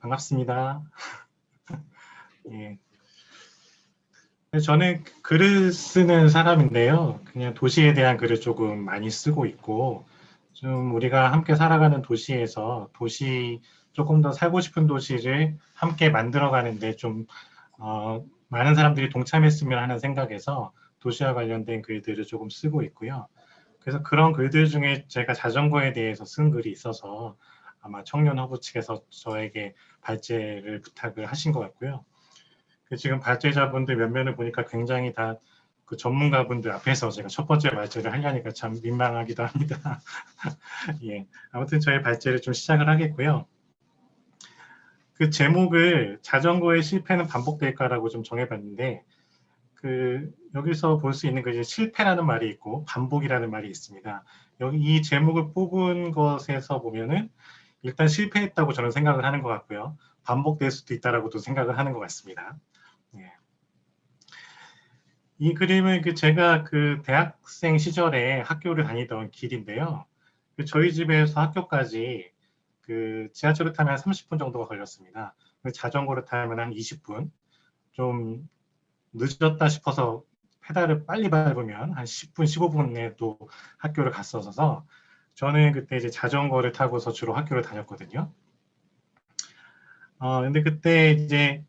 반갑습니다. 예. 저는 글을 쓰는 사람인데요. 그냥 도시에 대한 글을 조금 많이 쓰고 있고, 좀 우리가 함께 살아가는 도시에서 도시, 조금 더 살고 싶은 도시를 함께 만들어가는데 좀, 어, 많은 사람들이 동참했으면 하는 생각에서 도시와 관련된 글들을 조금 쓰고 있고요. 그래서 그런 글들 중에 제가 자전거에 대해서 쓴 글이 있어서 아마 청년 허브 측에서 저에게 발제를 부탁을 하신 것 같고요. 그 지금 발제자분들 면면을 보니까 굉장히 다 그 전문가분들 앞에서 제가 첫 번째 발제를 하려니까 참 민망하기도 합니다. 예, 아무튼 저의 발제를 좀 시작을 하겠고요. 그 제목을 자전거의 실패는 반복될까라고 좀 정해봤는데 그 여기서 볼 수 있는 그 실패라는 말이 있고 반복이라는 말이 있습니다. 여기 이 제목을 뽑은 것에서 보면은 일단 실패했다고 저는 생각을 하는 것 같고요. 반복될 수도 있다라고도 생각을 하는 것 같습니다. 예. 이 그림은 그 제가 그 대학생 시절에 학교를 다니던 길인데요. 그 저희 집에서 학교까지 그 지하철을 타면 30분 정도가 걸렸습니다. 그 자전거를 타면 한 20분. 좀 늦었다 싶어서 페달을 빨리 밟으면 한 10분, 15분에도 학교를 갔었어서 저는 그때 이제 자전거를 타고서 주로 학교를 다녔거든요. 어, 근데 그때 이제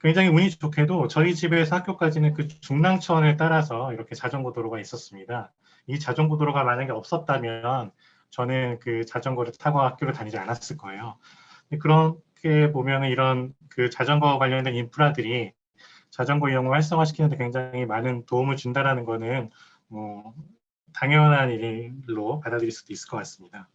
굉장히 운이 좋게도 저희 집에서 학교까지는 그 중랑천을 따라서 이렇게 자전거 도로가 있었습니다. 이 자전거 도로가 만약에 없었다면 저는 그 자전거를 타고 학교를 다니지 않았을 거예요. 그렇게 보면 이런 그 자전거 관련된 인프라들이 자전거 이용을 활성화시키는데 굉장히 많은 도움을 준다라는 거는 뭐 당연한 일로 받아들일 수도 있을 것 같습니다.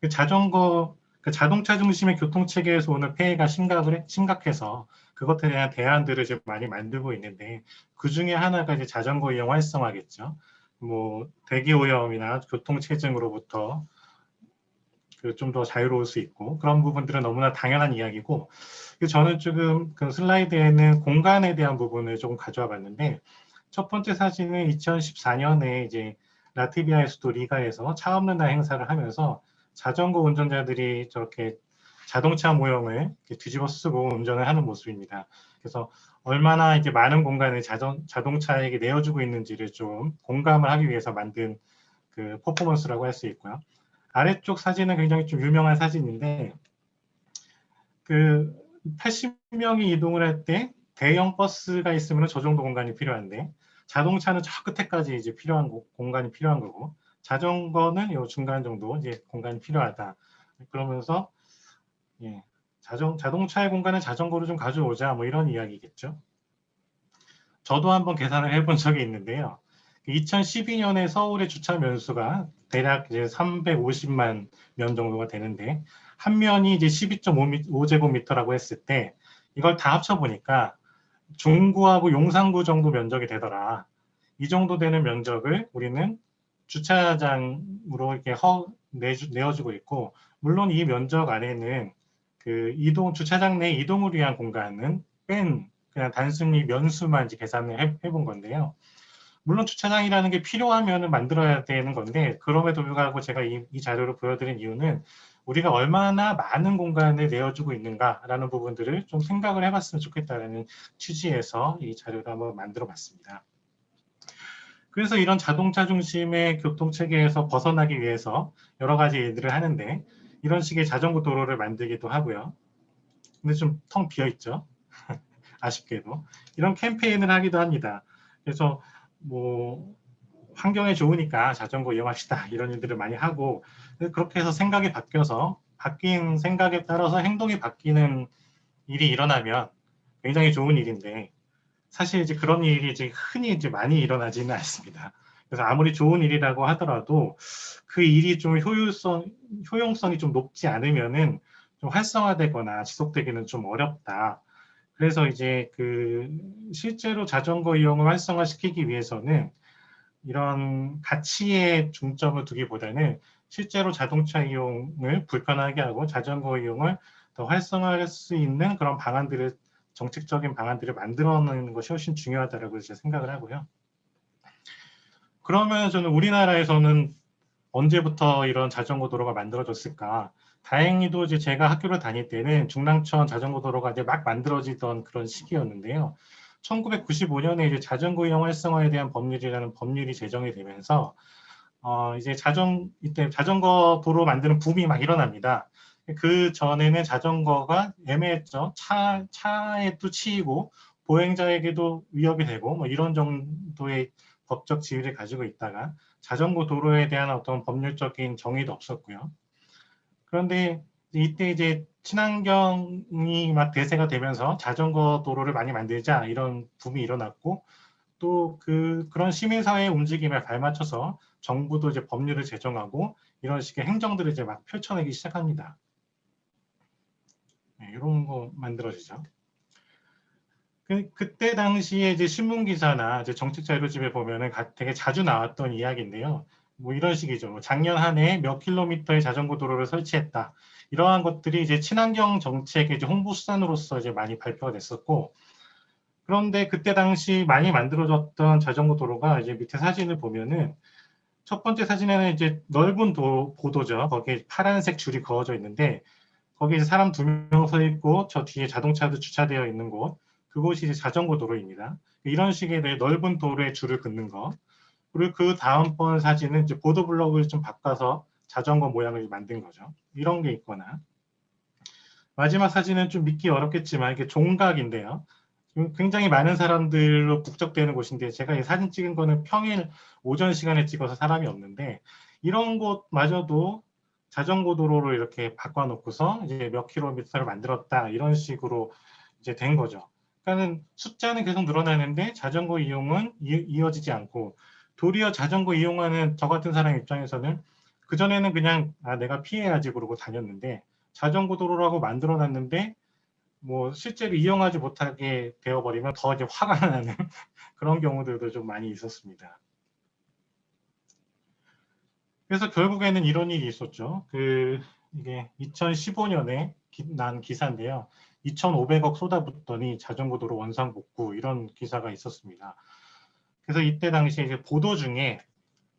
그 자전거, 그 자동차 중심의 교통 체계에서 오는 폐해가 심각을, 심각해서 그것에 대한 대안들을 지금 많이 만들고 있는데 그 중에 하나가 이제 자전거 이용 활성화겠죠. 뭐 대기 오염이나 교통 체증으로부터 그 좀 더 자유로울 수 있고 그런 부분들은 너무나 당연한 이야기고 저는 지금 그 슬라이드에는 공간에 대한 부분을 조금 가져와 봤는데 첫 번째 사진은 2014년에 이제 라트비아의 수도 리가에서 차 없는 날 행사를 하면서 자전거 운전자들이 저렇게 자동차 모형을 뒤집어 쓰고 운전을 하는 모습입니다. 그래서 얼마나 이제 많은 공간을 자전, 자동차에게 내어주고 있는지를 좀 공감을 하기 위해서 만든 그 퍼포먼스라고 할 수 있고요. 아래쪽 사진은 굉장히 좀 유명한 사진인데 그 80명이 이동을 할 때 대형 버스가 있으면 저 정도 공간이 필요한데 자동차는 저 끝에까지 이제 필요한 고, 공간이 필요한 거고 자전거는 요 중간 정도 이제 공간이 필요하다. 그러면서 예, 자동 자동차의 공간을 자전거로 좀 가져오자 뭐 이런 이야기겠죠. 저도 한번 계산을 해본 적이 있는데요. 2012년에 서울의 주차 면수가 대략 이제 350만 면 정도가 되는데 한 면이 이제 12.5제곱미터라고 했을 때 이걸 다 합쳐 보니까 중구하고 용산구 정도 면적이 되더라. 이 정도 되는 면적을 우리는 주차장으로 이렇게 허, 내주, 내어주고 있고 물론 이 면적 안에는 그 이동 주차장 내 이동을 위한 공간은 뺀 그냥 단순히 면수만 이제 계산을 해, 해본 건데요. 물론 주차장이라는 게 필요하면 만들어야 되는 건데 그럼에도 불구하고 제가 이, 이 자료를 보여드린 이유는 우리가 얼마나 많은 공간을 내어주고 있는가라는 부분들을 좀 생각을 해봤으면 좋겠다는 취지에서 이 자료를 한번 만들어 봤습니다. 그래서 이런 자동차 중심의 교통체계에서 벗어나기 위해서 여러 가지 일들을 하는데 이런 식의 자전거 도로를 만들기도 하고요. 근데 좀 텅 비어 있죠. 아쉽게도. 이런 캠페인을 하기도 합니다. 그래서 뭐 환경에 좋으니까 자전거 이용합시다 이런 일들을 많이 하고 그렇게 해서 생각이 바뀌어서 바뀐 생각에 따라서 행동이 바뀌는 일이 일어나면 굉장히 좋은 일인데 사실 이제 그런 일이 이제 흔히 이제 많이 일어나지는 않습니다. 그래서 아무리 좋은 일이라고 하더라도 그 일이 좀 효율성, 효용성이 좀 높지 않으면은 좀 활성화되거나 지속되기는 좀 어렵다. 그래서 이제 그 실제로 자전거 이용을 활성화시키기 위해서는 이런 가치에 중점을 두기보다는 실제로 자동차 이용을 불편하게 하고 자전거 이용을 더 활성화할 수 있는 그런 방안들을 정책적인 방안들을 만들어내는 것이 훨씬 중요하다고 제가 생각을 하고요. 그러면 저는 우리나라에서는 언제부터 이런 자전거 도로가 만들어졌을까? 다행히도 이제 제가 학교를 다닐 때는 중랑천 자전거 도로가 이제 막 만들어지던 그런 시기였는데요. 1995년에 이제 자전거 이용 활성화에 대한 법률이라는 법률이 제정이 되면서 어 이제 자전 이때 자전거 도로 만드는 붐이 막 일어납니다. 그 전에는 자전거가 애매했죠. 차 차에도 치이고 보행자에게도 위협이 되고 뭐 이런 정도의 법적 지위를 가지고 있다가 자전거 도로에 대한 어떤 법률적인 정의도 없었고요. 그런데 이때 이제 친환경이 막 대세가 되면서 자전거 도로를 많이 만들자 이런 붐이 일어났고 또 그 그런 시민사회의 움직임에 발맞춰서 정부도 이제 법률을 제정하고 이런 식의 행정들을 이제 막 펼쳐내기 시작합니다. 네, 이런 거 만들어지죠. 그, 그때 당시에 이제 신문 기사나 이제 정책 자료집에 보면은 되게 자주 나왔던 이야기인데요. 뭐 이런 식이죠. 뭐 작년 한 해 몇 킬로미터의 자전거 도로를 설치했다. 이러한 것들이 이제 친환경 정책의 이제 홍보 수단으로서 이제 많이 발표가 됐었고, 그런데 그때 당시 많이 만들어졌던 자전거 도로가 이제 밑에 사진을 보면은 첫 번째 사진에는 이제 넓은 도, 보도죠. 거기에 파란색 줄이 그어져 있는데 거기에 사람 두 명 서 있고 저 뒤에 자동차도 주차되어 있는 곳 그곳이 이제 자전거 도로입니다. 이런 식의 넓은 도로에 줄을 긋는 거. 그리고 그 다음번 사진은 이제 보도블럭을 좀 바꿔서 자전거 모양을 만든 거죠. 이런 게 있거나 마지막 사진은 좀 믿기 어렵겠지만 이게 종각인데요. 굉장히 많은 사람들로 북적대는 곳인데 제가 이 사진 찍은 거는 평일 오전 시간에 찍어서 사람이 없는데 이런 곳마저도 자전거 도로로 이렇게 바꿔놓고서 이제 몇 킬로미터를 만들었다 이런 식으로 이제 된 거죠. 그러니까는 숫자는 계속 늘어나는데 자전거 이용은 이, 어지지 않고 도리어 자전거 이용하는 저 같은 사람 입장에서는 그전에는 그냥 아 내가 피해야지 그러고 다녔는데 자전거 도로라고 만들어 놨는데 뭐 실제로 이용하지 못하게 되어버리면 더 이제 화가 나는 그런 경우들도 좀 많이 있었습니다. 그래서 결국에는 이런 일이 있었죠. 그 이게 2015년에 기, 난 기사인데요. 2,500억 쏟아붓더니 자전거 도로 원상 복구 이런 기사가 있었습니다. 그래서 이때 당시에 이제 보도 중에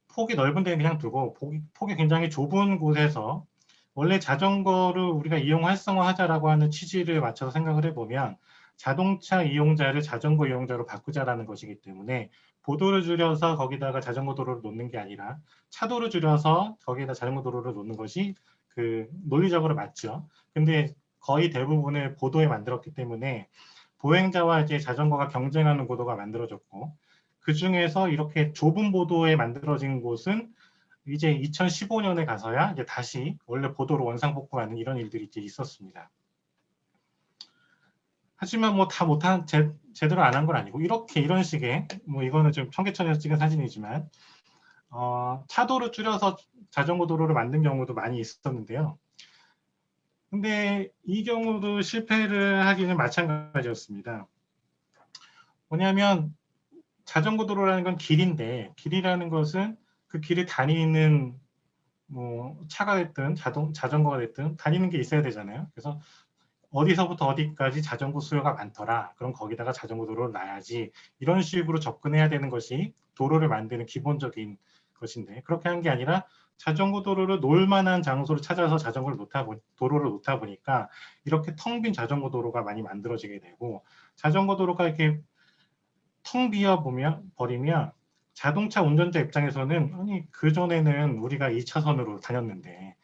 폭이 넓은 데는 그냥 두고 폭이, 폭이 굉장히 좁은 곳에서 원래 자전거를 우리가 이용 활성화하자라고 하는 취지를 맞춰서 생각을 해보면 자동차 이용자를 자전거 이용자로 바꾸자라는 것이기 때문에 보도를 줄여서 거기다가 자전거 도로를 놓는 게 아니라 차도를 줄여서 거기에다 자전거 도로를 놓는 것이 그 논리적으로 맞죠. 근데 거의 대부분을 보도에 만들었기 때문에 보행자와 이제 자전거가 경쟁하는 구도가 만들어졌고 그 중에서 이렇게 좁은 보도에 만들어진 곳은 이제 2015년에 가서야 이제 다시 원래 보도로 원상복구하는 이런 일들이 이제 있었습니다. 하지만 뭐 다 못한 제, 제대로 안 한 건 아니고 이렇게 이런 식의 뭐 이거는 좀 청계천에서 찍은 사진이지만 어, 차도를 줄여서 자전거 도로를 만든 경우도 많이 있었는데요. 근데 이 경우도 실패를 하기는 마찬가지였습니다. 뭐냐면 자전거 도로라는 건 길인데 길이라는 것은 그 길을 다니는 뭐 차가 됐든 자동 자전거가 됐든 다니는 게 있어야 되잖아요. 그래서 어디서부터 어디까지 자전거 수요가 많더라. 그럼 거기다가 자전거 도로를 놔야지. 이런 식으로 접근해야 되는 것이 도로를 만드는 기본적인 것인데 그렇게 한 게 아니라 자전거 도로를 놓을 만한 장소를 찾아서 자전거를 놓다 보, 도로를 놓다 보니까 이렇게 텅 빈 자전거 도로가 많이 만들어지게 되고 자전거 도로가 이렇게 텅 비어 보면 버리면 자동차 운전자 입장에서는 아니 그 전에는 우리가 2차선으로 다녔는데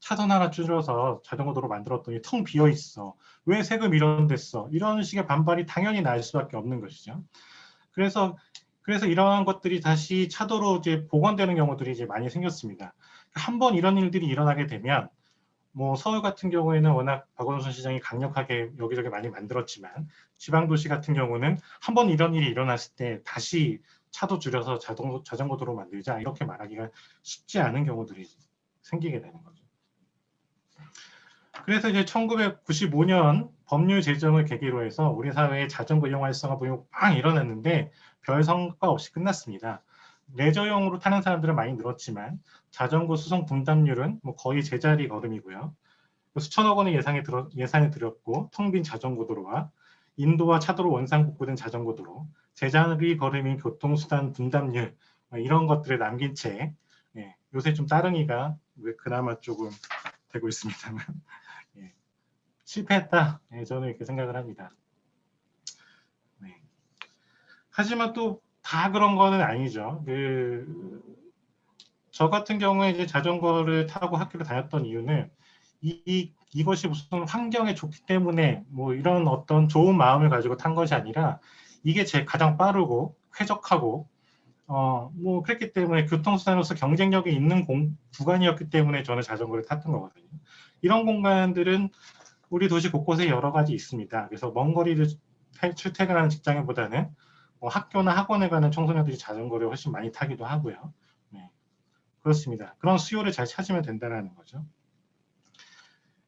차선 하나 줄여서 자전거 도로 만들었더니 텅 비어 있어 왜 세금 이런 됐어 이런 식의 반발이 당연히 날 수밖에 없는 것이죠. 그래서 그래서 이러한 것들이 다시 차도로 이제 복원되는 경우들이 이제 많이 생겼습니다. 한 번 이런 일들이 일어나게 되면 뭐 서울 같은 경우에는 워낙 박원순 시장이 강력하게 여기저기 많이 만들었지만 지방 도시 같은 경우는 한 번 이런 일이 일어났을 때 다시 차도 줄여서 자동 자전거 도로 만들자 이렇게 말하기가 쉽지 않은 경우들이 생기게 되는 거죠. 그래서 이제 1995년 법률 제정을 계기로 해서 우리 사회에 자전거 이용 활성화 보험이 빵 일어났는데 별 성과 없이 끝났습니다. 레저용으로 타는 사람들은 많이 늘었지만 자전거 수송 분담률은 뭐 거의 제자리 걸음이고요. 수천억 원의 예산이 들였고 텅 빈 자전거 도로와 인도와 차도로 원상 복구된 자전거 도로, 제자리 걸음인 교통수단 분담률 뭐 이런 것들을 남긴 채 예, 요새 좀 따릉이가 그나마 조금 되고 있습니다만 예. 실패했다. 예, 저는 이렇게 생각을 합니다. 네. 하지만 또 다 그런 거는 아니죠. 그, 저 같은 경우에 이제 자전거를 타고 학교를 다녔던 이유는 이, 이, 이것이 무슨 환경에 좋기 때문에 뭐 이런 어떤 좋은 마음을 가지고 탄 것이 아니라 이게 제 가장 빠르고 쾌적하고 어, 뭐 그랬기 때문에 교통수단으로서 경쟁력이 있는 공, 구간이었기 때문에 저는 자전거를 탔던 거거든요. 이런 공간들은 우리 도시 곳곳에 여러 가지 있습니다. 그래서 먼 거리를 출퇴근하는 직장인보다는 뭐 학교나 학원에 가는 청소년들이 자전거를 훨씬 많이 타기도 하고요. 네. 그렇습니다. 그런 수요를 잘 찾으면 된다는 거죠.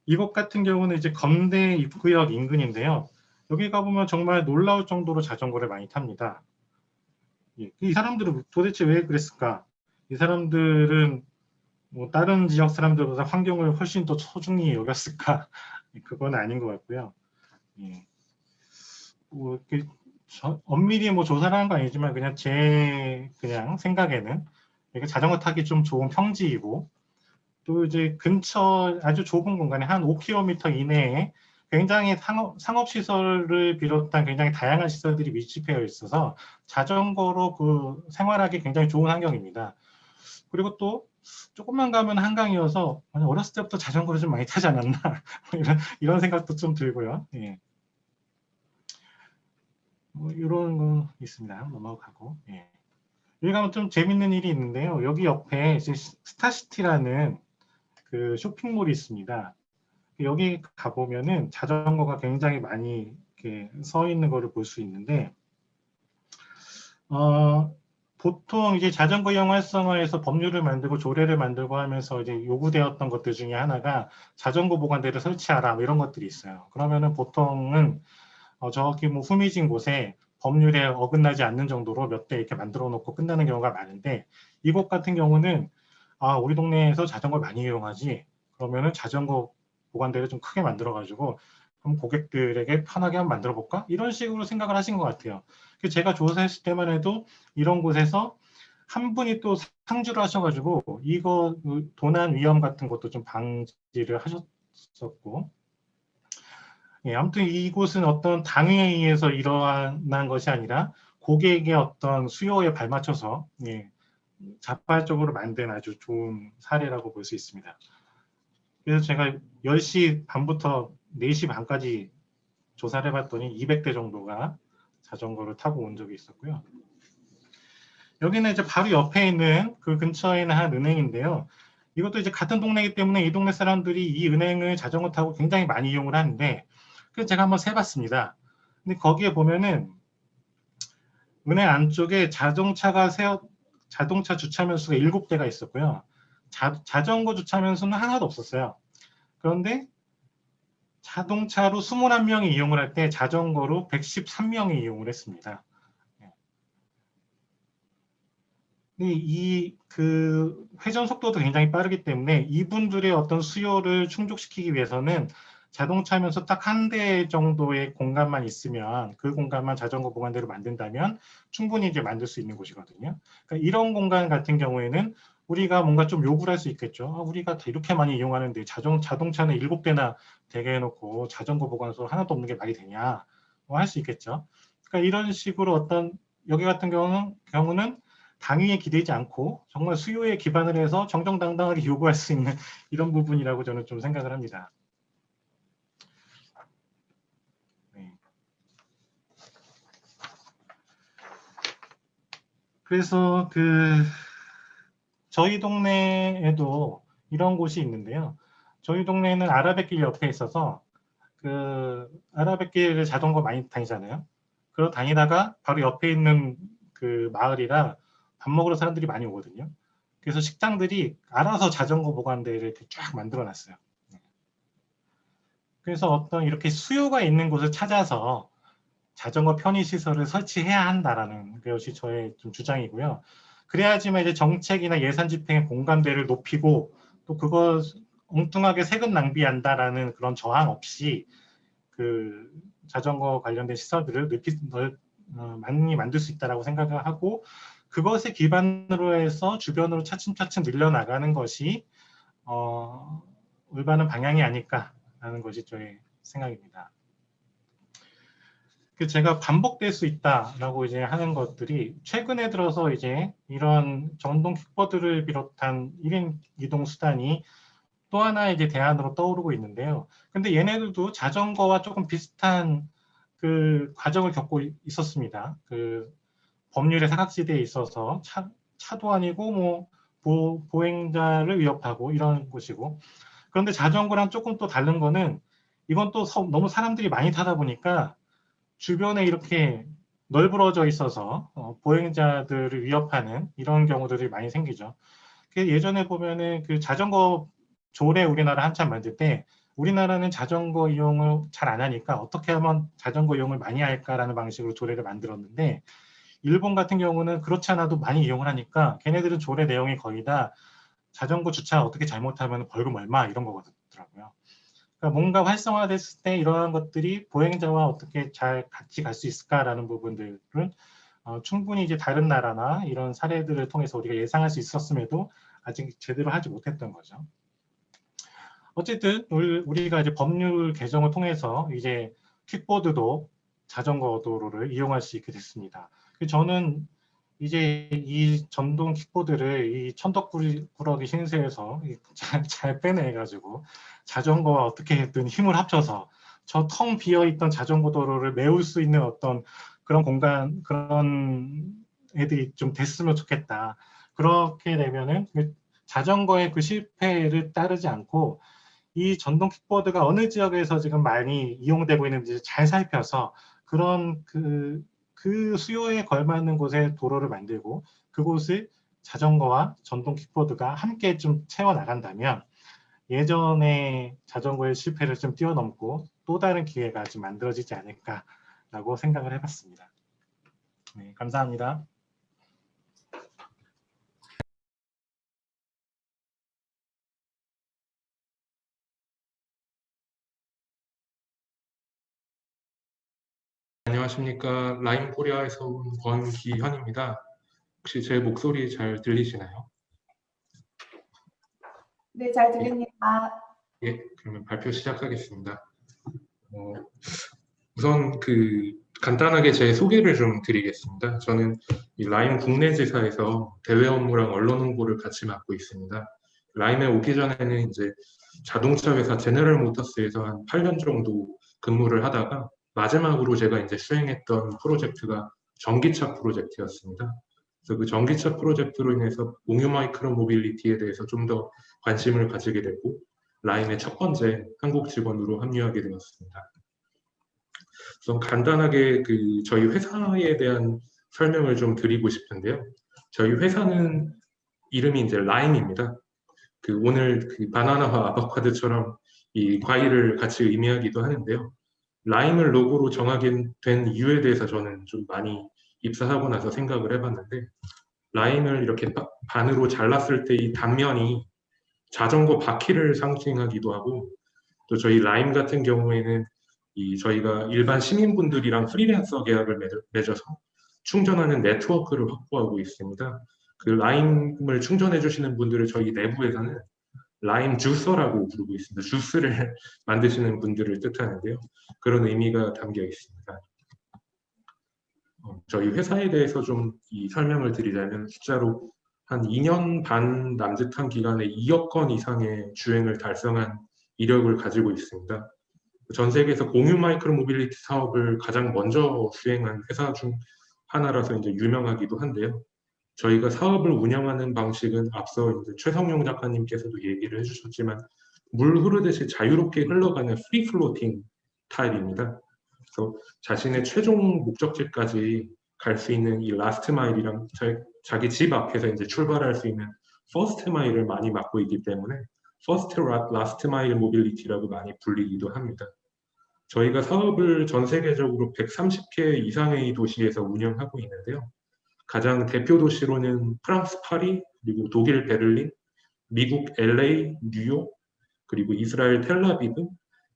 이곳 같은 경우는 이제 검대 입구역 인근인데요. 여기 가보면 정말 놀라울 정도로 자전거를 많이 탑니다. 예, 이 사람들은 도대체 왜 그랬을까? 이 사람들은 뭐 다른 지역 사람들보다 환경을 훨씬 더 소중히 여겼을까? 그건 아닌 것 같고요. 예. 뭐 저, 엄밀히 뭐 조사를 한거 아니지만 그냥 제 그냥 생각에는 이게 자전거 타기 좀 좋은 평지이고 또 이제 근처 아주 좁은 공간에 한 5km 이내에 굉장히 상업, 상업시설을 비롯한 굉장히 다양한 시설들이 밀집되어 있어서 자전거로 그 생활하기 굉장히 좋은 환경입니다. 그리고 또 조금만 가면 한강이어서 어렸을 때부터 자전거를 좀 많이 타지 않았나 이런, 이런 생각도 좀 들고요. 예. 뭐 이런 거 있습니다. 넘어가고. 예. 여기 가면 좀 재밌는 일이 있는데요. 여기 옆에 스타시티라는 그 쇼핑몰이 있습니다. 여기 가보면은 자전거가 굉장히 많이 이렇게 서 있는 거를 볼 수 있는데, 어, 보통 이제 자전거 이용 활성화에서 법률을 만들고 조례를 만들고 하면서 이제 요구되었던 것들 중에 하나가 자전거 보관대를 설치하라 뭐 이런 것들이 있어요. 그러면은 보통은 어, 저기 뭐 후미진 곳에 법률에 어긋나지 않는 정도로 몇 대 이렇게 만들어 놓고 끝나는 경우가 많은데 이곳 같은 경우는 아 우리 동네에서 자전거를 많이 이용하지 그러면은 자전거 보관대를 좀 크게 만들어 가지고 그럼 고객들에게 편하게 한번 만들어 볼까? 이런 식으로 생각을 하신 것 같아요. 제가 조사했을 때만 해도 이런 곳에서 한 분이 또 상주를 하셔가지고 이거 그 도난 위험 같은 것도 좀 방지를 하셨었고. 예, 아무튼 이곳은 어떤 당위에 의해서 일어난 것이 아니라 고객의 어떤 수요에 발맞춰서 예, 자발적으로 만든 아주 좋은 사례라고 볼 수 있습니다. 그래서 제가 10시 반부터 4시 반까지 조사를 해봤더니 200대 정도가 자전거를 타고 온 적이 있었고요. 여기는 이제 바로 옆에 있는 그 근처에 있는 한 은행인데요. 이것도 이제 같은 동네이기 때문에 이 동네 사람들이 이 은행을 자전거 타고 굉장히 많이 이용을 하는데 그래서 제가 한번 세봤습니다. 근데 거기에 보면은 은행 안쪽에 자동차가 세워 자동차 주차면 수가 7대가 있었고요. 자, 자전거 주차면 수는 하나도 없었어요. 그런데 자동차로 21명이 이용을 할 때 자전거로 113명이 이용을 했습니다. 이 그 회전 속도도 굉장히 빠르기 때문에 이분들의 어떤 수요를 충족시키기 위해서는 자동차면서 딱 한 대 정도의 공간만 있으면 그 공간만 자전거 보관대로 만든다면 충분히 이제 만들 수 있는 곳이거든요. 그러니까 이런 공간 같은 경우에는 우리가 뭔가 좀 요구를 할 수 있겠죠. 아, 우리가 이렇게 많이 이용하는데 자동, 자동차는 일곱 대나 되게 해놓고 자전거 보관소 하나도 없는 게 말이 되냐 뭐 할 수 있겠죠. 그러니까 이런 식으로 어떤 여기 같은 경우는, 경우는 당위에 기대지 않고 정말 수요에 기반을 해서 정정당당하게 요구할 수 있는 이런 부분이라고 저는 좀 생각을 합니다. 네. 그래서 그 저희 동네에도 이런 곳이 있는데요. 저희 동네는 아라뱃길 옆에 있어서 그 아라뱃길을 자전거 많이 다니잖아요. 그러 다니다가 바로 옆에 있는 그 마을이라 밥 먹으러 사람들이 많이 오거든요. 그래서 식당들이 알아서 자전거 보관대를 쫙 만들어 놨어요. 그래서 어떤 이렇게 수요가 있는 곳을 찾아서 자전거 편의시설을 설치해야 한다라는 것이 저의 좀 주장이고요. 그래야지만 이제 정책이나 예산 집행의 공감대를 높이고 또 그거 엉뚱하게 세금 낭비한다라는 그런 저항 없이 그 자전거 관련된 시설들을 높이 어, 많이 만들 수 있다라고 생각을 하고 그것에 기반으로 해서 주변으로 차츰차츰 늘려나가는 것이 어, 올바른 방향이 아닐까라는 것이 저의 생각입니다. 그 제가 반복될 수 있다라고 이제 하는 것들이 최근에 들어서 이제 이런 전동 킥보드를 비롯한 1인 이동 수단이 또 하나 이제 대안으로 떠오르고 있는데요. 근데 얘네들도 자전거와 조금 비슷한 그 과정을 겪고 있었습니다. 그 법률의 사각지대에 있어서 차, 차도 아니고 뭐 보, 보행자를 위협하고 이런 곳이고 그런데 자전거랑 조금 또 다른 거는 이건 또 서, 너무 사람들이 많이 타다 보니까 주변에 이렇게 널브러져 있어서 어, 보행자들을 위협하는 이런 경우들이 많이 생기죠. 그 예전에 보면은 그 자전거 조례 우리나라 한참 만들 때 우리나라는 자전거 이용을 잘 안 하니까 어떻게 하면 자전거 이용을 많이 할까라는 방식으로 조례를 만들었는데 일본 같은 경우는 그렇지 않아도 많이 이용을 하니까 걔네들은 조례 내용이 거의 다 자전거 주차 어떻게 잘못하면 벌금 얼마 이런 거거든요. 그러니까 뭔가 활성화됐을 때 이러한 것들이 보행자와 어떻게 잘 같이 갈 수 있을까라는 부분들은 어, 충분히 이제 다른 나라나 이런 사례들을 통해서 우리가 예상할 수 있었음에도 아직 제대로 하지 못했던 거죠. 어쨌든 우리가 이제 법률 개정을 통해서 이제 킥보드도 자전거 도로를 이용할 수 있게 됐습니다. 그 저는 이제 이 전동 킥보드를 이 천덕꾸러기 신세에서 잘, 잘 빼내가지고 자전거와 어떻게든 힘을 합쳐서 저 텅 비어 있던 자전거 도로를 메울 수 있는 어떤 그런 공간 그런 애들이 좀 됐으면 좋겠다. 그렇게 되면은 그 자전거의 그 실패를 따르지 않고 이 전동 킥보드가 어느 지역에서 지금 많이 이용되고 있는지 잘 살펴서 그런 그, 그 수요에 걸맞는 곳에 도로를 만들고 그곳을 자전거와 전동 킥보드가 함께 좀 채워나간다면 예전에 자전거의 실패를 좀 뛰어넘고 또 다른 기회가 좀 만들어지지 않을까라고 생각을 해봤습니다. 네, 감사합니다. 안녕하십니까. 라임 코리아에서 온 권기현입니다. 혹시 제 목소리 잘 들리시나요? 네, 잘 들립니다. 예, 그러면 발표 시작하겠습니다. 어, 우선 그 간단하게 제 소개를 좀 드리겠습니다. 저는 이 라임 국내 지사에서 대외 업무랑 언론 홍보를 같이 맡고 있습니다. 라임에 오기 전에는 이제 자동차 회사 제너럴 모터스에서 한 8년 정도 근무를 하다가 마지막으로 제가 이제 수행했던 프로젝트가 전기차 프로젝트였습니다. 그래서 그 전기차 프로젝트로 인해서 공유 micro mobility에 대해서 좀 더 관심을 가지게 됐고 라임의 첫 번째 한국 직원으로 합류하게 되었습니다. 우선 간단하게 그 저희 회사에 대한 설명을 좀 드리고 싶은데요. 저희 회사는 이름이 이제 라임입니다. 그 오늘 그 바나나와 아보카도처럼 이 과일을 같이 의미하기도 하는데요. 라임을 로고로 정하게 된 이유에 대해서 저는 좀 많이 입사하고 나서 생각을 해봤는데 라임을 이렇게 반으로 잘랐을 때 이 단면이 자전거 바퀴를 상징하기도 하고 또 저희 라임 같은 경우에는 이 저희가 일반 시민분들이랑 프리랜서 계약을 맺어서 충전하는 네트워크를 확보하고 있습니다. 그 라임을 충전해 주시는 분들을 저희 내부에서는 라임 juicer라고 부르고 있습니다. 주스를 만드시는 분들을 뜻하는데요. 그런 의미가 담겨 있습니다. 어, 저희 회사에 대해서 좀이 설명을 드리자면 숫자로 한 2년 반 남짓한 기간에 2억 건 이상의 주행을 달성한 이력을 가지고 있습니다. 전 세계에서 공유 micro mobility 사업을 가장 먼저 수행한 회사 중 하나라서 이제 유명하기도 한데요. 저희가 사업을 운영하는 방식은 앞서 이제 최성용 작가님께서도 얘기를 해주셨지만 물 흐르듯이 자유롭게 흘러가는 free floating 타입입니다. 그래서 자신의 최종 목적지까지 갈 수 있는 이 last mile이랑 자기 집 앞에서 이제 출발할 수 있는 first mile을 많이 맡고 있기 때문에 first last mile mobility라고 많이 불리기도 합니다. 저희가 사업을 전 세계적으로 130개 이상의 도시에서 운영하고 있는데요. 가장 대표 도시로는 프랑스 파리, 그리고 독일 베를린, 미국 LA, 뉴욕, 그리고 이스라엘 텔라비브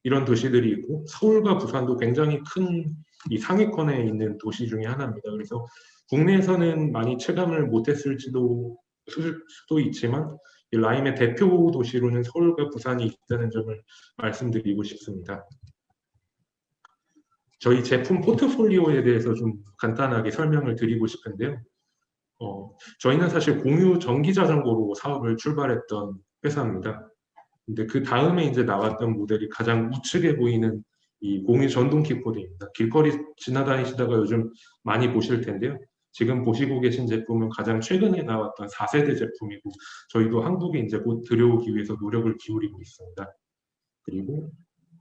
이런 도시들이 있고 서울과 부산도 굉장히 큰 이 상위권에 있는 도시 중에 하나입니다. 그래서 국내에서는 많이 체감을 못했을지도 수도 있지만 이 라임의 대표 도시로는 서울과 부산이 있다는 점을 말씀드리고 싶습니다. 저희 제품 포트폴리오에 대해서 좀 간단하게 설명을 드리고 싶은데요. 어, 저희는 사실 공유 전기 자전거로 사업을 출발했던 회사입니다. 근데 그 다음에 이제 나왔던 모델이 가장 우측에 보이는 이 공유 전동 킥보드입니다. 길거리 지나다니시다가 요즘 많이 보실 텐데요. 지금 보시고 계신 제품은 가장 최근에 나왔던 4세대 제품이고 저희도 한국에 이제 곧 들여오기 위해서 노력을 기울이고 있습니다. 그리고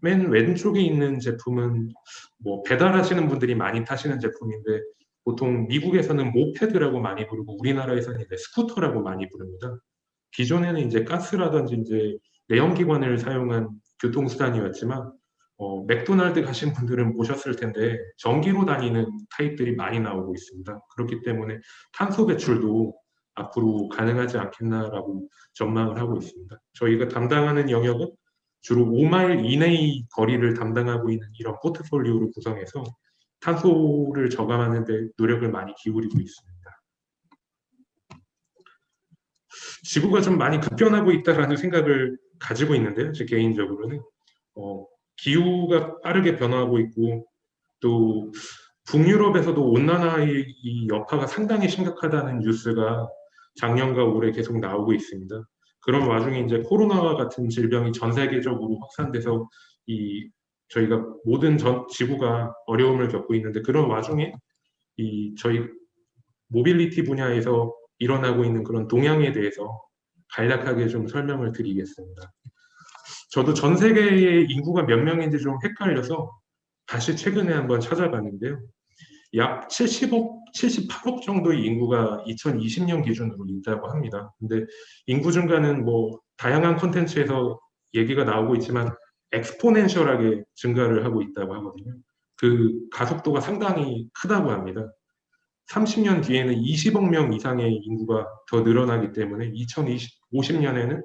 맨 왼쪽에 있는 제품은 뭐 배달하시는 분들이 많이 타시는 제품인데 보통 미국에서는 moped라고 많이 부르고 우리나라에서는 이제 스쿠터라고 많이 부릅니다. 기존에는 이제 가스라든지 이제 내연기관을 사용한 교통수단이었지만 어, 맥도날드 가신 분들은 보셨을 텐데 전기로 다니는 타입들이 많이 나오고 있습니다. 그렇기 때문에 탄소 배출도 앞으로 가능하지 않겠나라고 전망을 하고 있습니다. 저희가 담당하는 영역은 주로 5마일 이내의 거리를 담당하고 있는 이런 포트폴리오를 구성해서 탄소를 저감하는 데 노력을 많이 기울이고 있습니다. 지구가 좀 많이 급변하고 있다라는 생각을 가지고 있는데요. 제 개인적으로는 어, 기후가 빠르게 변화하고 있고 또 북유럽에서도 온난화의 이 여파가 상당히 심각하다는 뉴스가 작년과 올해 계속 나오고 있습니다. 그런 와중에 이제 코로나와 같은 질병이 전 세계적으로 확산돼서 이 저희가 모든 전 지구가 어려움을 겪고 있는데 그런 와중에 이 저희 모빌리티 분야에서 일어나고 있는 그런 동향에 대해서 간략하게 좀 설명을 드리겠습니다. 저도 전 세계의 인구가 몇 명인지 좀 헷갈려서 다시 최근에 한번 찾아봤는데요. 약 70억, 78억 정도의 인구가 2020년 기준으로 있다고 합니다. 근데 인구 증가는 뭐 다양한 콘텐츠에서 얘기가 나오고 있지만 엑스포넨셜하게 증가를 하고 있다고 하거든요. 그 가속도가 상당히 크다고 합니다. 30년 뒤에는 20억 명 이상의 인구가 더 늘어나기 때문에 2050년에는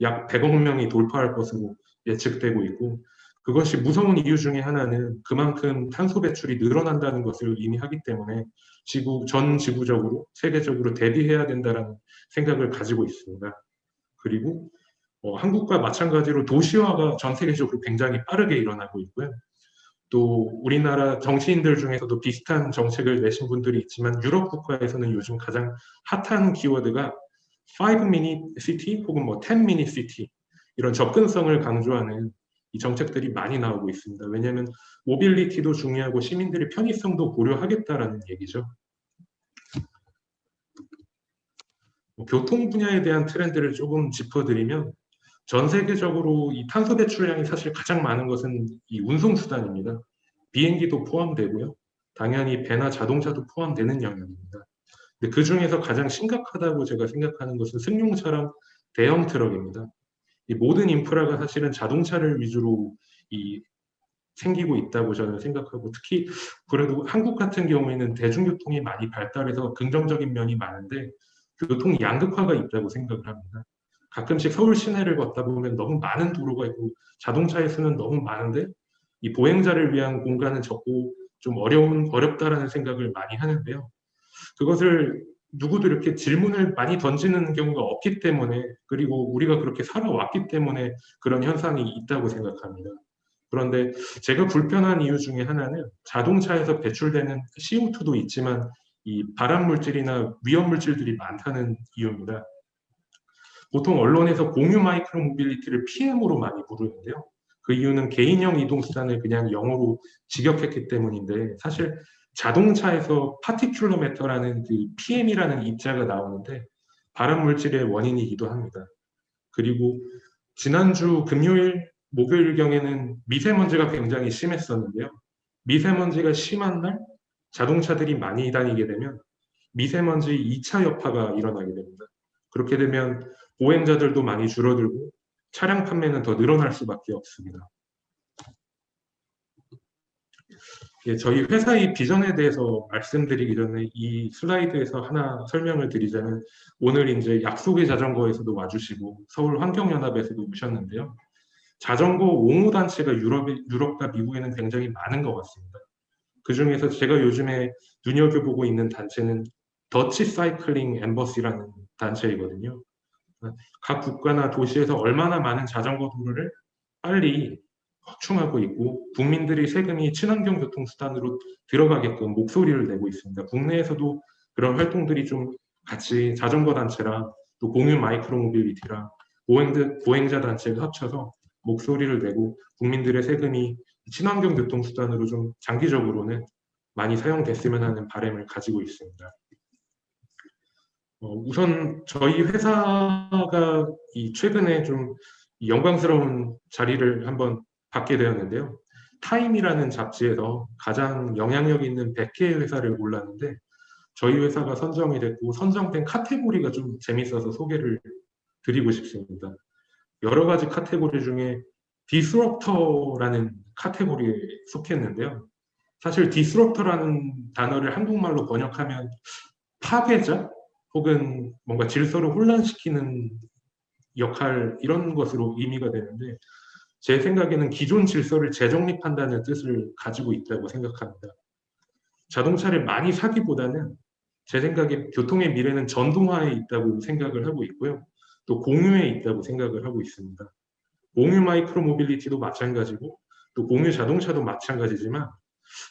약 100억 명이 돌파할 것으로 예측되고 있고 그것이 무서운 이유 중에 하나는 그만큼 탄소 배출이 늘어난다는 것을 의미하기 때문에 지구 전 지구적으로 세계적으로 대비해야 된다는 생각을 가지고 있습니다. 그리고 어, 한국과 마찬가지로 도시화가 전 세계적으로 굉장히 빠르게 일어나고 있고요. 또 우리나라 정치인들 중에서도 비슷한 정책을 내신 분들이 있지만 유럽 국가에서는 요즘 가장 핫한 키워드가 5 minute city 혹은 뭐10 minute city 이런 접근성을 강조하는 이 정책들이 많이 나오고 있습니다. 왜냐하면 모빌리티도 중요하고 시민들의 편의성도 고려하겠다라는 얘기죠. 뭐 교통 분야에 대한 트렌드를 조금 짚어드리면 전 세계적으로 이 탄소 배출량이 사실 가장 많은 것은 이 운송 수단입니다. 비행기도 포함되고요. 당연히 배나 자동차도 포함되는 영역입니다. 근데 그 중에서 가장 심각하다고 제가 생각하는 것은 승용차랑 대형 트럭입니다. 이 모든 인프라가 사실은 자동차를 위주로 이 생기고 있다고 저는 생각하고 특히 그래도 한국 같은 경우에는 대중교통이 많이 발달해서 긍정적인 면이 많은데 교통 양극화가 있다고 생각을 합니다. 가끔씩 서울 시내를 걷다 보면 너무 많은 도로가 있고 자동차의 수는 너무 많은데 이 보행자를 위한 공간은 적고 좀 어려운 어렵다라는 생각을 많이 하는데요. 그것을 누구도 이렇게 질문을 많이 던지는 경우가 없기 때문에 그리고 우리가 그렇게 살아왔기 때문에 그런 현상이 있다고 생각합니다. 그런데 제가 불편한 이유 중에 하나는 자동차에서 배출되는 CO2도 있지만 이 발암 물질이나 위험 물질들이 많다는 이유입니다. 보통 언론에서 공유 micro mobility를 PM으로 많이 부르는데요. 그 이유는 개인형 이동 수단을 그냥 영어로 직역했기 때문인데 사실 자동차에서 particulate matter라는 그 PM이라는 입자가 나오는데 발암 물질의 원인이기도 합니다. 그리고 지난주 금요일 목요일 경에는 미세먼지가 굉장히 심했었는데요. 미세먼지가 심한 날 자동차들이 많이 다니게 되면 미세먼지 2차 여파가 일어나게 됩니다. 그렇게 되면 보행자들도 많이 줄어들고 차량 판매는 더 늘어날 수밖에 없습니다. 예, 저희 회사의 비전에 대해서 말씀드리기 전에 이 슬라이드에서 하나 설명을 드리자면 오늘 이제 약속의 자전거에서도 와주시고 서울 환경연합에서도 오셨는데요. 자전거 옹호 단체가 유럽, 유럽과 미국에는 굉장히 많은 것 같습니다. 그 중에서 제가 요즘에 눈여겨보고 있는 단체는 더치 사이클링 엠버시라는 단체이거든요. 각 국가나 도시에서 얼마나 많은 자전거 도로를 빨리 확충하고 있고 국민들이 세금이 친환경 교통 수단으로 들어가게끔 목소리를 내고 있습니다. 국내에서도 그런 활동들이 좀 같이 자전거 단체랑 또 공유 micro mobility랑 보행자, 단체가 합쳐서 목소리를 내고 국민들의 세금이 친환경 교통 수단으로 좀 장기적으로는 많이 사용됐으면 하는 바람을 가지고 있습니다. 어, 우선 저희 회사가 이 최근에 좀 영광스러운 자리를 한번 받게 되었는데요. 타임이라는 잡지에서 가장 영향력 있는 100개의 회사를 골랐는데 저희 회사가 선정이 됐고 선정된 카테고리가 좀 재밌어서 소개를 드리고 싶습니다. 여러 가지 카테고리 중에 disruptor라는 카테고리에 속했는데요. 사실 disruptor라는 단어를 한국말로 번역하면 파괴자 혹은 뭔가 질서를 혼란시키는 역할 이런 것으로 의미가 되는데 제 생각에는 기존 질서를 재정립한다는 뜻을 가지고 있다고 생각합니다. 자동차를 많이 사기보다는 제 생각에 교통의 미래는 전동화에 있다고 생각을 하고 있고요. 또 공유에 있다고 생각을 하고 있습니다. 공유 micro mobility도 마찬가지고 또 공유 자동차도 마찬가지지만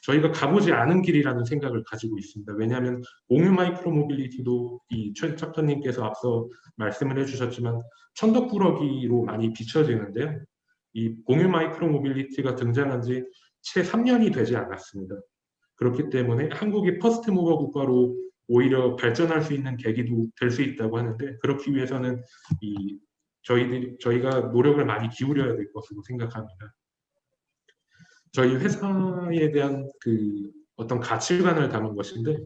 저희가 가보지 않은 길이라는 생각을 가지고 있습니다. 왜냐하면 공유 micro mobility도 이 최 작가님께서 앞서 말씀을 해주셨지만 천덕꾸러기로 많이 비춰지는데요. 이 공유 micro mobility가 등장한 지 채 3년이 되지 않았습니다. 그렇기 때문에 한국이 first mover 국가로 오히려 발전할 수 있는 계기도 될 수 있다고 하는데 그렇기 위해서는 이 저희들이 저희가 노력을 많이 기울여야 될 것으로 생각합니다. 저희 회사에 대한 그 어떤 가치관을 담은 것인데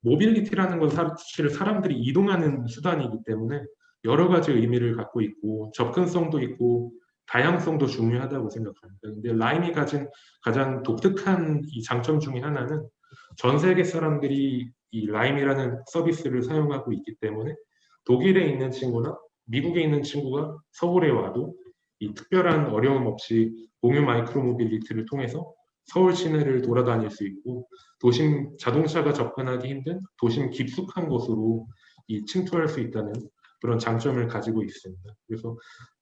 mobility라는 건 사실 사람들이 이동하는 수단이기 때문에 여러 가지 의미를 갖고 있고 접근성도 있고 다양성도 중요하다고 생각합니다. 근데 Lime이 가진 가장 독특한 이 장점 중에 하나는 전 세계 사람들이 이 Lime이라는 서비스를 사용하고 있기 때문에 독일에 있는 친구나 미국에 있는 친구가 서울에 와도 이 특별한 어려움 없이 공유 micro mobility를 통해서 서울 시내를 돌아다닐 수 있고 도심 자동차가 접근하기 힘든 도심 깊숙한 곳으로 이 침투할 수 있다는 그런 장점을 가지고 있습니다. 그래서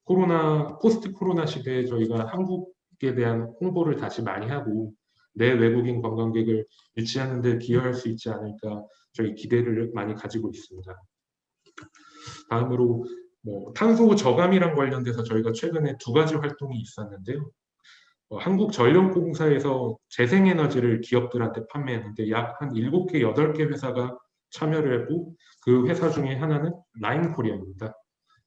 코로나 포스트 코로나 시대에 저희가 한국에 대한 홍보를 다시 많이 하고 내 외국인 관광객을 유치하는 데 기여할 수 있지 않을까 저희 기대를 많이 가지고 있습니다. 다음으로 뭐 탄소 저감이랑 관련돼서 저희가 최근에 두 가지 활동이 있었는데요. 어, 한국전력공사에서 재생에너지를 기업들한테 판매했는데 약 한 7개, 8개 회사가 참여를 했고 그 회사 중에 하나는 라임코리아입니다.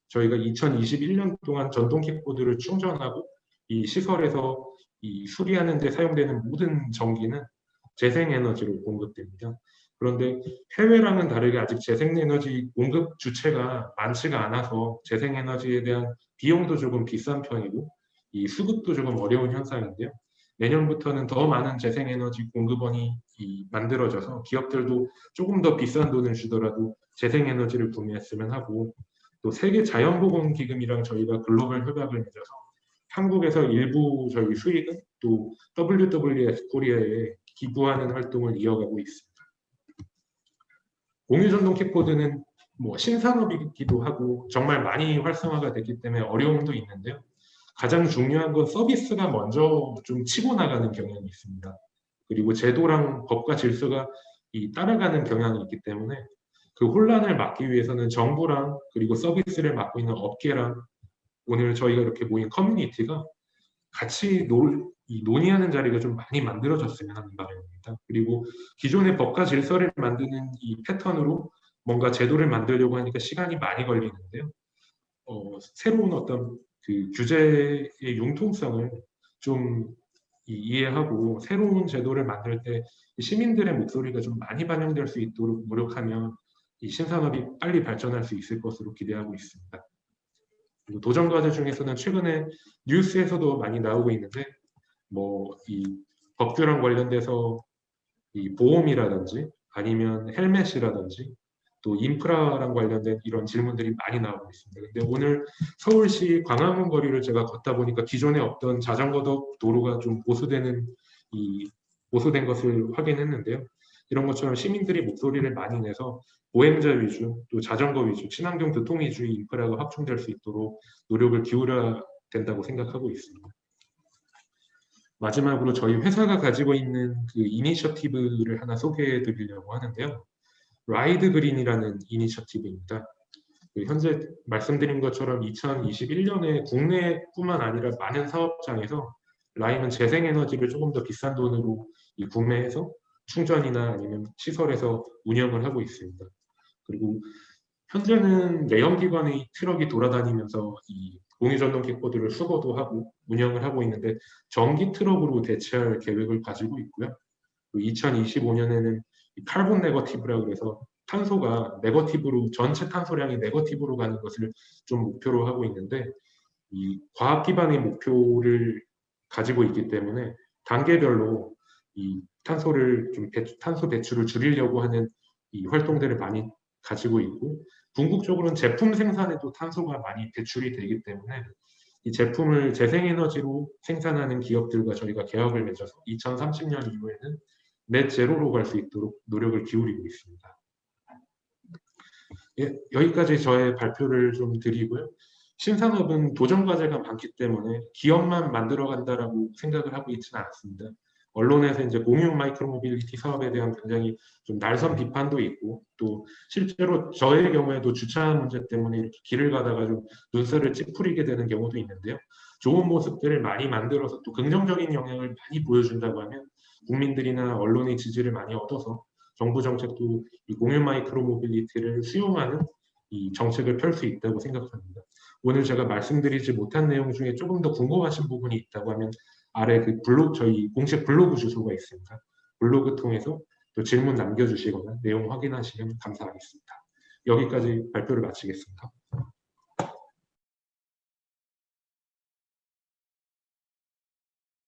저희가 2021년 동안 전동 킥보드를 충전하고 이 시설에서 이 수리하는 데 사용되는 모든 전기는 재생에너지로 공급됩니다. 그런데 해외랑은 다르게 아직 재생에너지 공급 주체가 많지가 않아서 재생에너지에 대한 비용도 조금 비싼 편이고 이 수급도 조금 어려운 현상인데요. 내년부터는 더 많은 재생에너지 공급원이 만들어져서 기업들도 조금 더 비싼 돈을 주더라도 재생에너지를 구매했으면 하고 또 세계 자연보건기금이랑 저희가 글로벌 협약을 맺어서 한국에서 일부 저희 수익은 또 WWF 코리아에 기부하는 활동을 이어가고 있습니다. 공유전동 킥보드는 뭐 신산업이기도 하고 정말 많이 활성화가 됐기 때문에 어려움도 있는데요. 가장 중요한 건 서비스가 먼저 좀 치고 나가는 경향이 있습니다. 그리고 제도랑 법과 질서가 이 따라가는 경향이 있기 때문에 그 혼란을 막기 위해서는 정부랑 그리고 서비스를 맡고 있는 업계랑 오늘 저희가 이렇게 모인 커뮤니티가 같이 놀, 이 논의하는 자리가 좀 많이 만들어졌으면 하는 바람입니다. 그리고 기존의 법과 질서를 만드는 이 패턴으로 뭔가 제도를 만들려고 하니까 시간이 많이 걸리는데요. 어, 새로운 어떤 그 규제의 융통성을 좀 이해하고 새로운 제도를 만들 때 시민들의 목소리가 좀 많이 반영될 수 있도록 노력하면 이 신산업이 빨리 발전할 수 있을 것으로 기대하고 있습니다. 그리고 도전 과제 중에서는 최근에 뉴스에서도 많이 나오고 있는데 뭐 이 법규랑 관련돼서 이 보험이라든지 아니면 헬멧이라든지 또 인프라랑 관련된 이런 질문들이 많이 나오고 있습니다. 근데 오늘 서울시 광화문 거리를 제가 걷다 보니까 기존에 없던 자전거 도로가 좀 보수되는 이 보수된 것을 확인했는데요. 이런 것처럼 시민들이 목소리를 많이 내서 보행자 위주, 또 자전거 위주, 친환경 교통 위주의 인프라가 확충될 수 있도록 노력을 기울여야 된다고 생각하고 있습니다. 마지막으로 저희 회사가 가지고 있는 그 이니셔티브를 하나 소개해 드리려고 하는데요. Ride Green이라는 initiative입니다. 그 현재 말씀드린 것처럼 2021년에 국내뿐만 아니라 많은 사업장에서 Lime은 재생에너지를 조금 더 비싼 돈으로 이 구매해서 충전이나 아니면 시설에서 운영을 하고 있습니다. 그리고 현재는 내연기관의 트럭이 돌아다니면서 이 공유전동 킥보드를 수거도 하고 운영을 하고 있는데 전기 트럭으로 대체할 계획을 가지고 있고요. 2025년에는 칼본 네거티브라 그래서 탄소가 네거티브로 전체 탄소량이 네거티브로 가는 것을 좀 목표로 하고 있는데 이 과학 기반의 목표를 가지고 있기 때문에 단계별로 이 탄소를 좀 배, 탄소 배출을 줄이려고 하는 이 활동들을 많이 가지고 있고 궁극적으로는 제품 생산에도 탄소가 많이 배출이 되기 때문에 이 제품을 재생에너지로 생산하는 기업들과 저희가 계약을 맺어서 2030년 이후에는 net zero로 갈 수 있도록 노력을 기울이고 있습니다. 예, 여기까지 저의 발표를 좀 드리고요. 신산업은 도전 과제가 많기 때문에 기업만 만들어 간다라고 생각을 하고 있지는 않습니다. 언론에서 이제 공유 micro mobility 사업에 대한 굉장히 좀 날선 비판도 있고 또 실제로 저의 경우에도 주차 문제 때문에 이렇게 길을 가다가 좀 눈살을 찌푸리게 되는 경우도 있는데요. 좋은 모습들을 많이 만들어서 또 긍정적인 영향을 많이 보여준다고 하면 국민들이나 언론의 지지를 많이 얻어서 정부 정책도 이 공유 micro mobility를 수용하는 이 정책을 펼 수 있다고 생각합니다. 오늘 제가 말씀드리지 못한 내용 중에 조금 더 궁금하신 부분이 있다고 하면 아래 그 블로그 저희 공식 블로그 주소가 있습니다. 블로그 통해서 또 질문 남겨주시거나 내용 확인하시면 감사하겠습니다. 여기까지 발표를 마치겠습니다.